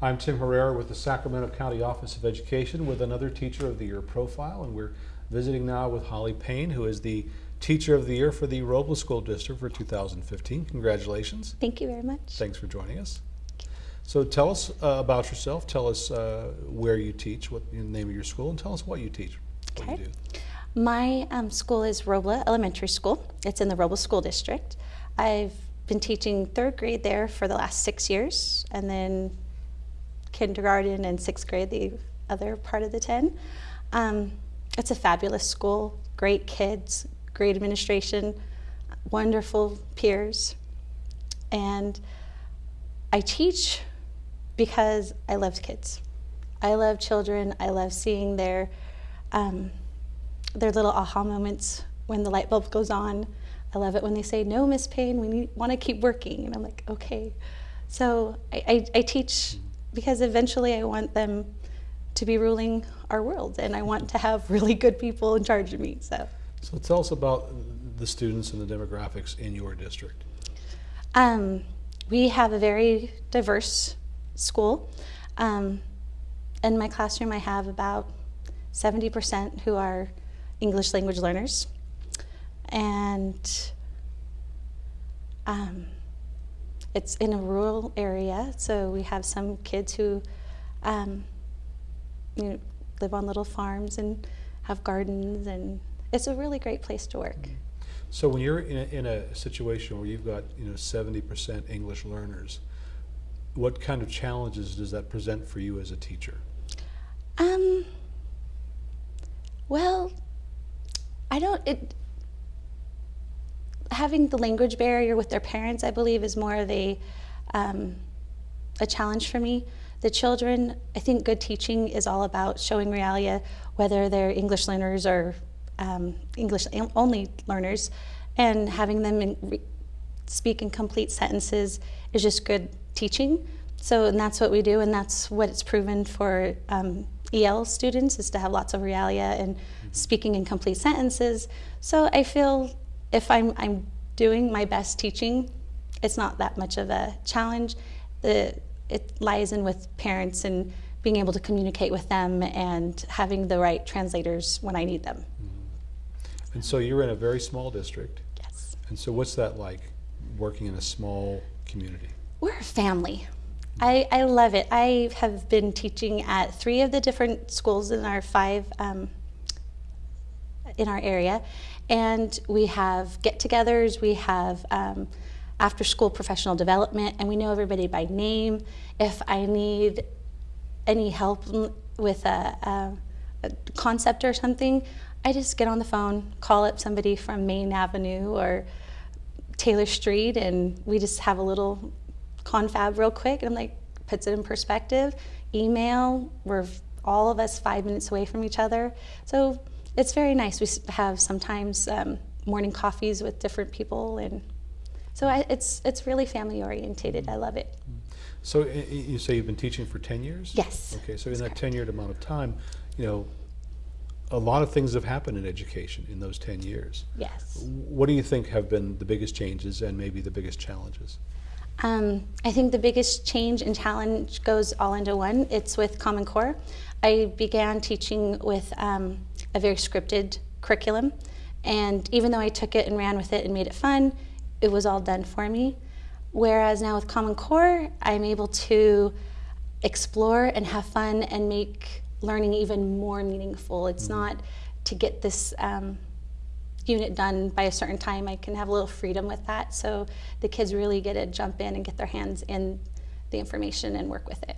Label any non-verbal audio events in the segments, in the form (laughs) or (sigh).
I'm Tim Herrera with the Sacramento County Office of Education with another Teacher of the Year profile, and we're visiting now with Holly Payne, who is the Teacher of the Year for the Robla School District for 2015. Congratulations. Thank you very much. Thanks for joining us. So tell us uh, about yourself. Tell us uh, where you teach, what the name of your school, and tell us what you teach. What Okay. you do. My um, school is Robla Elementary School. It's in the Robla School District. I've been teaching third grade there for the last six years, and then kindergarten and sixth grade, the other part of the 10. Um, it's a fabulous school, great kids, great administration, wonderful peers. And I teach because I love kids. I love children. I love seeing their um, their little aha moments when the light bulb goes on. I love it when they say, "No, Miss Payne, we want to keep working," and I'm like, "Okay." So I, I, I teach because eventually I want them to be ruling our world, and I want to have (laughs) really good people in charge of me. So. So tell us about the students and the demographics in your district. Um, we have a very diverse school. Um, in my classroom, I have about 70% who are English language learners. And um, it's in a rural area, so we have some kids who um, you know, live on little farms and have gardens, and it's a really great place to work. So when you're in a, in a situation where you've got you know 70% English learners, what kind of challenges does that present for you as a teacher? Um. Well, I don't. It having the language barrier with their parents, I believe, is more of a um, a challenge for me. The children, I think, good teaching is all about showing realia, whether they're English learners or um, English only learners, and having them in, re, speak in complete sentences is just good teaching. So, and that's what we do, and that's what it's proven for um, EL students is to have lots of realia and speaking in complete sentences. So I feel if I'm, I'm doing my best teaching, it's not that much of a challenge. The, it lies in with parents and being able to communicate with them and having the right translators when I need them. And so you're in a very small district. Yes. And so what's that like, working in a small community? We're a family. I, I love it. I have been teaching at three of the different schools in our five um, in our area, and we have get-togethers. We have um, after-school professional development, and we know everybody by name. If I need any help with a, a, a concept or something, I just get on the phone, call up somebody from Main Avenue or Taylor Street, and we just have a little confab real quick. And I'm like, puts it in perspective. Email, we're all of us five minutes away from each other. So it's very nice. We have sometimes um, morning coffees with different people, and so I, it's it's really family orientated. I love it. So you say you've been teaching for 10 years? Yes. Okay, so in that 10 year amount of time, you know, a lot of things have happened in education in those 10 years. Yes. What do you think have been the biggest changes and maybe the biggest challenges? Um, I think the biggest change and challenge goes all into one. It's with Common Core. I began teaching with um, a very scripted curriculum, and even though I took it and ran with it and made it fun, it was all done for me. Whereas now with Common Core, I'm able to explore and have fun and make learning even more meaningful. It's not to get this um, unit done by a certain time. I can have a little freedom with that. So the kids really get to jump in and get their hands in the information and work with it.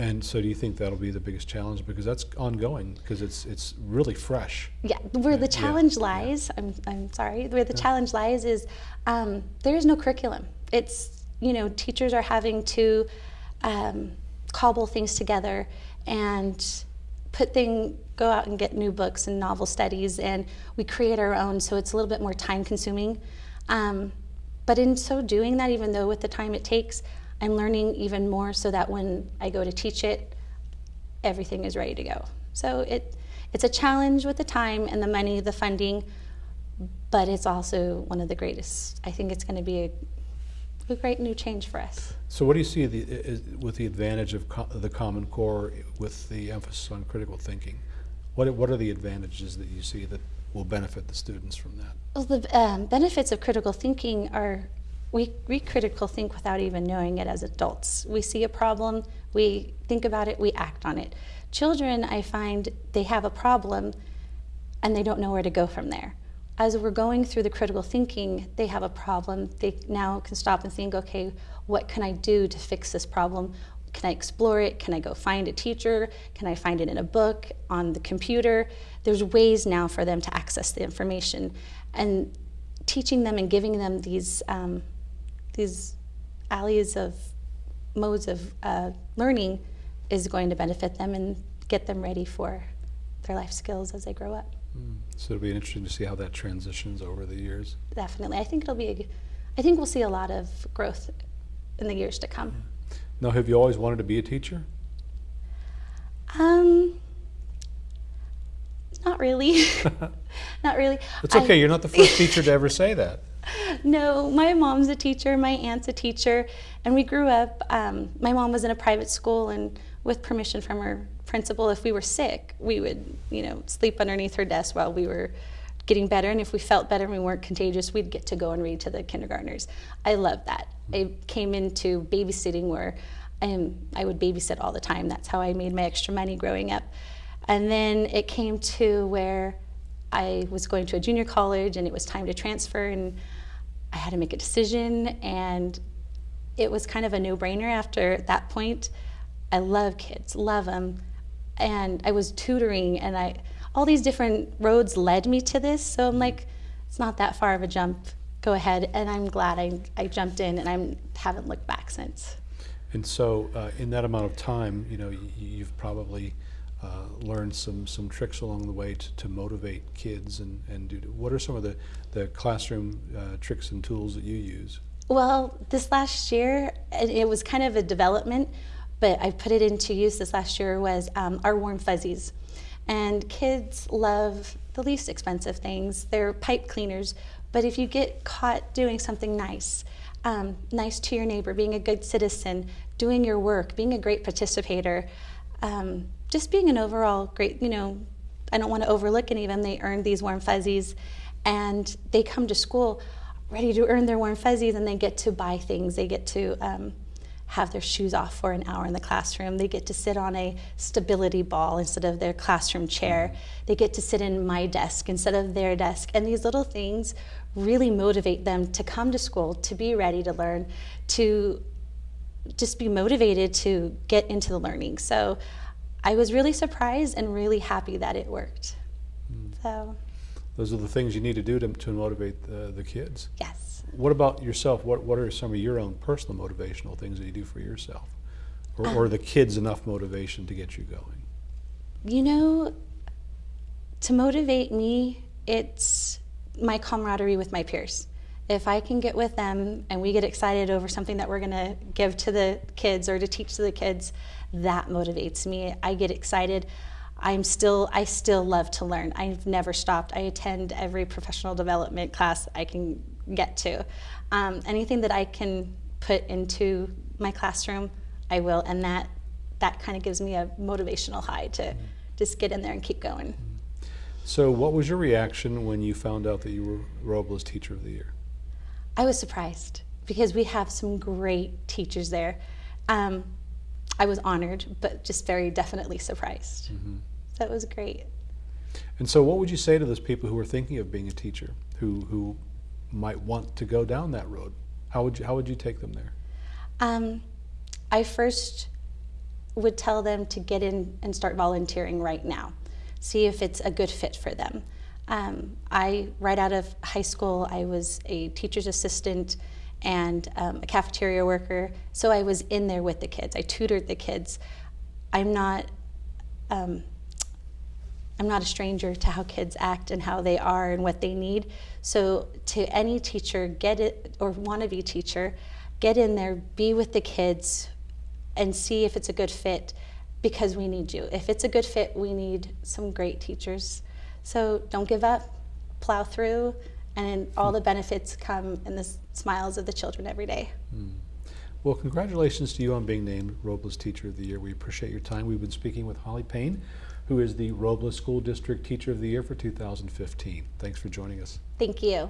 And so do you think that'll be the biggest challenge? Because that's ongoing, because it's, it's really fresh. Yeah, where the challenge yeah. lies, I'm, I'm sorry, where the challenge lies is um, there is no curriculum. It's, you know, teachers are having to um, cobble things together and put thing, go out and get new books and novel studies, and we create our own, so it's a little bit more time consuming. Um, but in so doing that, even though with the time it takes, I'm learning even more so that when I go to teach it, everything is ready to go. So it, it's a challenge with the time and the money, the funding, but it's also one of the greatest. I think it's going to be a, a great new change for us. So what do you see the, is, with the advantage of co- the Common Core with the emphasis on critical thinking? What, are- what are the advantages that you see that will benefit the students from that? Well, the um, benefits of critical thinking are we, we critical think without even knowing it as adults. We see a problem, we think about it, we act on it. Children, I find, they have a problem and they don't know where to go from there. As we're going through the critical thinking, they have a problem. They now can stop and think, okay, what can I do to fix this problem? Can I explore it? Can I go find a teacher? Can I find it in a book, on the computer? There's ways now for them to access the information. And teaching them and giving them these, um, these alleys of modes of uh, learning is going to benefit them and get them ready for their life skills as they grow up. So it'll be interesting to see how that transitions over the years. Definitely. I think it'll be, a, I think we'll see a lot of growth in the years to come. Now, have you always wanted to be a teacher? Um, not really. (laughs) (laughs) not really. It's I- okay, you're not the first teacher to ever say that. (laughs) No, my mom's a teacher, my aunt's a teacher, and we grew up. Um, my mom was in a private school, and with permission from her principal, if we were sick, we would, you know, sleep underneath her desk while we were getting better. And if we felt better and we weren't contagious, we'd get to go and read to the kindergartners. I love that. I came into babysitting where um, I would babysit all the time. That's how I made my extra money growing up. And then it came to where I was going to a junior college and it was time to transfer and I had to make a decision and it was kind of a no-brainer after that point. I love kids, love them. And I was tutoring and I all these different roads led me to this. So I'm like it's not that far of a jump. Go ahead and I'm glad I, I jumped in and I haven't looked back since. And so, uh, in that amount of time, you know, you've probably uh, learned some, some tricks along the way to, to motivate kids and, and do. What are some of the, the classroom uh, tricks and tools that you use? Well, this last year, it was kind of a development, but I put it into use this last year was um, our warm fuzzies. And kids love the least expensive things. They're pipe cleaners, but if you get caught doing something nice, um, nice to your neighbor, being a good citizen, doing your work, being a great participator, um, just being an overall great, you know, I don't want to overlook any of them. They earned these warm fuzzies and they come to school ready to earn their warm fuzzies and they get to buy things. They get to um, have their shoes off for an hour in the classroom. They get to sit on a stability ball instead of their classroom chair. They get to sit in my desk instead of their desk. And these little things really motivate them to come to school, to be ready to learn, to just be motivated to get into the learning. So I was really surprised and really happy that it worked. Hmm. So, Those are the things you need to do to, to motivate the, the kids. yes. What about yourself? What, what are some of your own personal motivational things that you do for yourself? Or, or the kids enough motivation to get you going? You know, to motivate me, it's my camaraderie with my peers. If I can get with them and we get excited over something that we're going to give to the kids or to teach to the kids, that motivates me. I get excited. I'm still I still love to learn. I've never stopped. I attend every professional development class I can get to. Um, anything that I can put into my classroom, I will, and that that kind of gives me a motivational high to just get in there and keep going. So, what was your reaction when you found out that you were Robla's Teacher of the Year? I was surprised because we have some great teachers there. Um, I was honored, but just very definitely surprised. So it was great. And so, what would you say to those people who are thinking of being a teacher, who who might want to go down that road? How would you how would you take them there? Um, I first would tell them to get in and start volunteering right now, see if it's a good fit for them. Um, I, right out of high school, I was a teacher's assistant and um, a cafeteria worker, so I was in there with the kids. I tutored the kids. I'm not. Um, I'm not a stranger to how kids act and how they are and what they need. So, to any teacher, get it or wanna wannabe teacher, get in there, be with the kids, and see if it's a good fit because we need you. If it's a good fit, we need some great teachers. So, don't give up, plow through, and all the benefits come in the smiles of the children every day. Hmm. Well, congratulations to you on being named Robla's Teacher of the Year. We appreciate your time. We've been speaking with Holly Payne, who is the Robla School District Teacher of the Year for 2015. Thanks for joining us. Thank you.